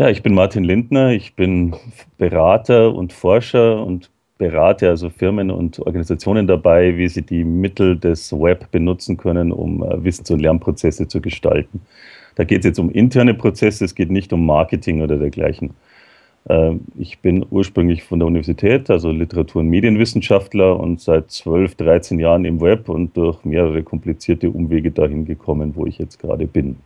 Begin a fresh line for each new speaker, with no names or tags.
Ja, ich bin Martin Lindner, ich bin Berater und Forscher und berate also Firmen und Organisationen dabei, wie sie die Mittel des Web benutzen können, um äh, Wissens- und Lernprozesse zu gestalten. Da geht es jetzt um interne Prozesse, es geht nicht um Marketing oder dergleichen. Ähm, ich bin ursprünglich von der Universität, also Literatur- und Medienwissenschaftler und seit 12, 13 Jahren im Web und durch mehrere komplizierte Umwege dahin gekommen, wo ich jetzt gerade bin.